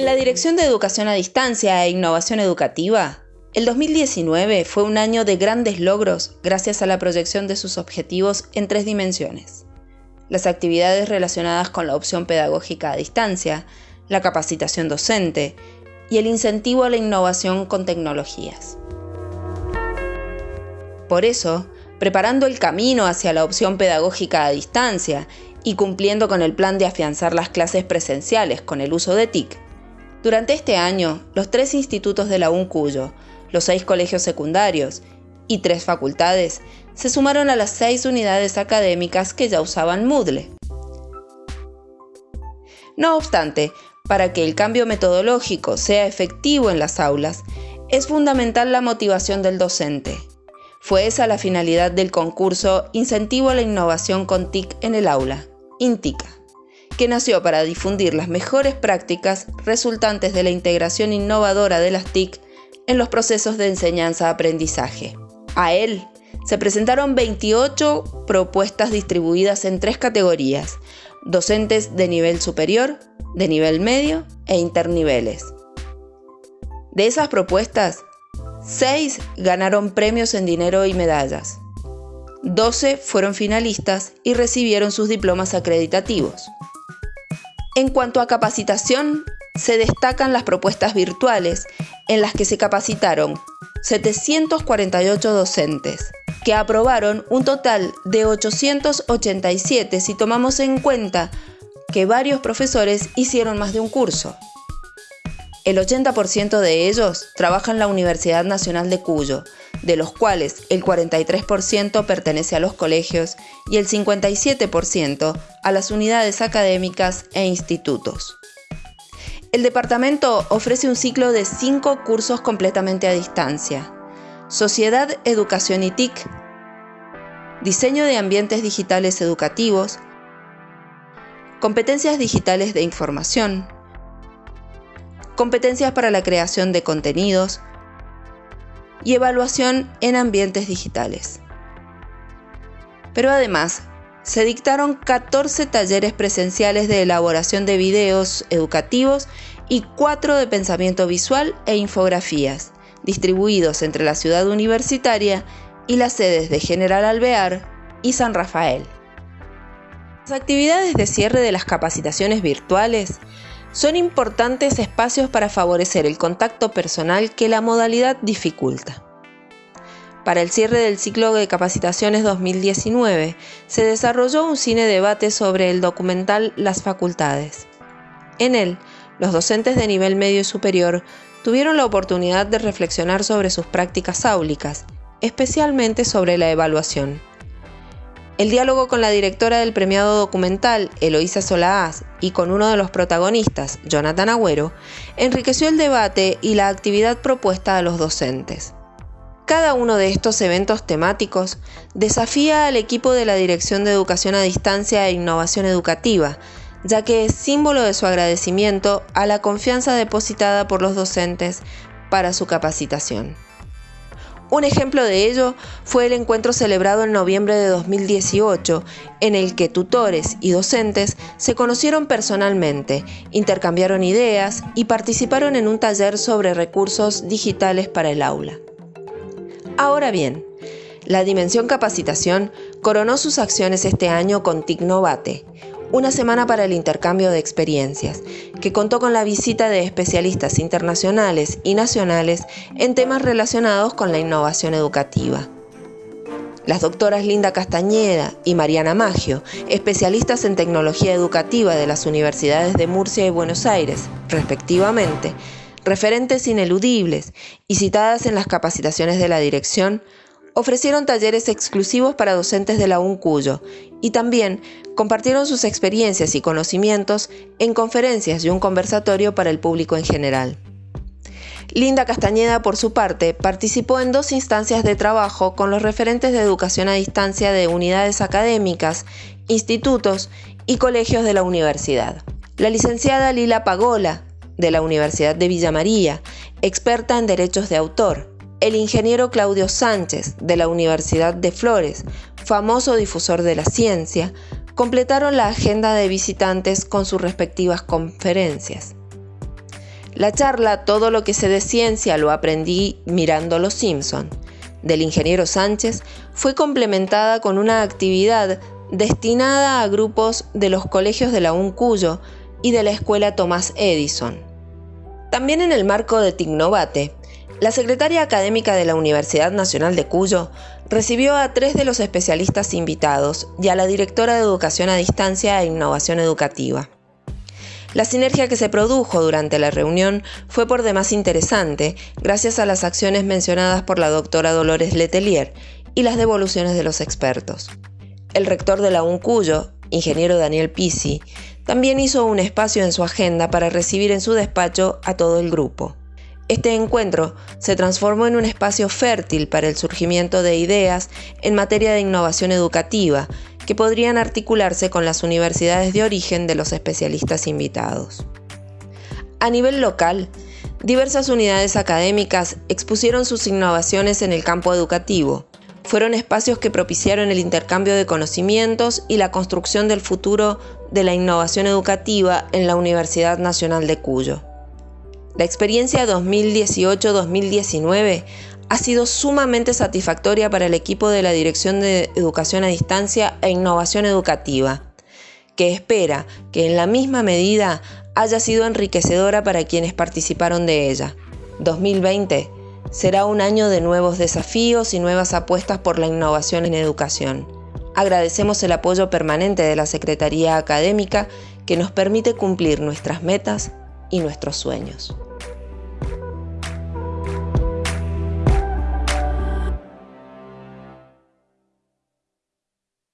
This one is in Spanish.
En la Dirección de Educación a Distancia e Innovación Educativa, el 2019 fue un año de grandes logros gracias a la proyección de sus objetivos en tres dimensiones. Las actividades relacionadas con la opción pedagógica a distancia, la capacitación docente y el incentivo a la innovación con tecnologías. Por eso, preparando el camino hacia la opción pedagógica a distancia y cumpliendo con el plan de afianzar las clases presenciales con el uso de TIC, durante este año, los tres institutos de la UNCUYO, los seis colegios secundarios y tres facultades se sumaron a las seis unidades académicas que ya usaban Moodle. No obstante, para que el cambio metodológico sea efectivo en las aulas, es fundamental la motivación del docente. Fue esa la finalidad del concurso Incentivo a la Innovación con TIC en el aula, INTICA que nació para difundir las mejores prácticas resultantes de la integración innovadora de las TIC en los procesos de enseñanza-aprendizaje. A él se presentaron 28 propuestas distribuidas en tres categorías, docentes de nivel superior, de nivel medio e interniveles. De esas propuestas, 6 ganaron premios en dinero y medallas. 12 fueron finalistas y recibieron sus diplomas acreditativos. En cuanto a capacitación, se destacan las propuestas virtuales, en las que se capacitaron 748 docentes, que aprobaron un total de 887 si tomamos en cuenta que varios profesores hicieron más de un curso. El 80% de ellos trabaja en la Universidad Nacional de Cuyo, de los cuales el 43% pertenece a los colegios y el 57% a las unidades académicas e institutos. El departamento ofrece un ciclo de cinco cursos completamente a distancia. Sociedad, Educación y TIC, Diseño de Ambientes Digitales Educativos, Competencias Digitales de Información, Competencias para la creación de contenidos, y evaluación en ambientes digitales. Pero además, se dictaron 14 talleres presenciales de elaboración de videos educativos y 4 de pensamiento visual e infografías, distribuidos entre la ciudad universitaria y las sedes de General Alvear y San Rafael. Las actividades de cierre de las capacitaciones virtuales son importantes espacios para favorecer el contacto personal que la modalidad dificulta. Para el cierre del ciclo de capacitaciones 2019, se desarrolló un cine debate sobre el documental Las Facultades. En él, los docentes de nivel medio y superior tuvieron la oportunidad de reflexionar sobre sus prácticas áulicas, especialmente sobre la evaluación. El diálogo con la directora del premiado documental, Eloísa Solaaz, y con uno de los protagonistas, Jonathan Agüero, enriqueció el debate y la actividad propuesta a los docentes. Cada uno de estos eventos temáticos desafía al equipo de la Dirección de Educación a Distancia e Innovación Educativa, ya que es símbolo de su agradecimiento a la confianza depositada por los docentes para su capacitación. Un ejemplo de ello fue el encuentro celebrado en noviembre de 2018, en el que tutores y docentes se conocieron personalmente, intercambiaron ideas y participaron en un taller sobre recursos digitales para el aula. Ahora bien, la dimensión capacitación coronó sus acciones este año con Ticnovate, una semana para el intercambio de experiencias, que contó con la visita de especialistas internacionales y nacionales en temas relacionados con la innovación educativa. Las doctoras Linda Castañeda y Mariana Maggio, especialistas en tecnología educativa de las universidades de Murcia y Buenos Aires, respectivamente, referentes ineludibles y citadas en las capacitaciones de la dirección, ofrecieron talleres exclusivos para docentes de la UNCUYO y también compartieron sus experiencias y conocimientos en conferencias y un conversatorio para el público en general. Linda Castañeda, por su parte, participó en dos instancias de trabajo con los referentes de educación a distancia de unidades académicas, institutos y colegios de la universidad. La licenciada Lila Pagola, de la Universidad de Villa María, experta en derechos de autor, el ingeniero Claudio Sánchez, de la Universidad de Flores, famoso difusor de la ciencia, completaron la agenda de visitantes con sus respectivas conferencias. La charla Todo lo que sé de ciencia lo aprendí mirando Los Simpson del ingeniero Sánchez fue complementada con una actividad destinada a grupos de los colegios de la UNCuyo y de la Escuela Tomás Edison. También en el marco de Tignovate, la secretaria académica de la Universidad Nacional de Cuyo recibió a tres de los especialistas invitados y a la directora de Educación a Distancia e Innovación Educativa. La sinergia que se produjo durante la reunión fue por demás interesante, gracias a las acciones mencionadas por la doctora Dolores Letelier y las devoluciones de los expertos. El rector de la UNCUYO, ingeniero Daniel Pisi, también hizo un espacio en su agenda para recibir en su despacho a todo el grupo. Este encuentro se transformó en un espacio fértil para el surgimiento de ideas en materia de innovación educativa que podrían articularse con las universidades de origen de los especialistas invitados. A nivel local, diversas unidades académicas expusieron sus innovaciones en el campo educativo. Fueron espacios que propiciaron el intercambio de conocimientos y la construcción del futuro de la innovación educativa en la Universidad Nacional de Cuyo. La experiencia 2018-2019 ha sido sumamente satisfactoria para el equipo de la Dirección de Educación a Distancia e Innovación Educativa, que espera que en la misma medida haya sido enriquecedora para quienes participaron de ella. 2020 será un año de nuevos desafíos y nuevas apuestas por la innovación en educación. Agradecemos el apoyo permanente de la Secretaría Académica que nos permite cumplir nuestras metas y nuestros sueños.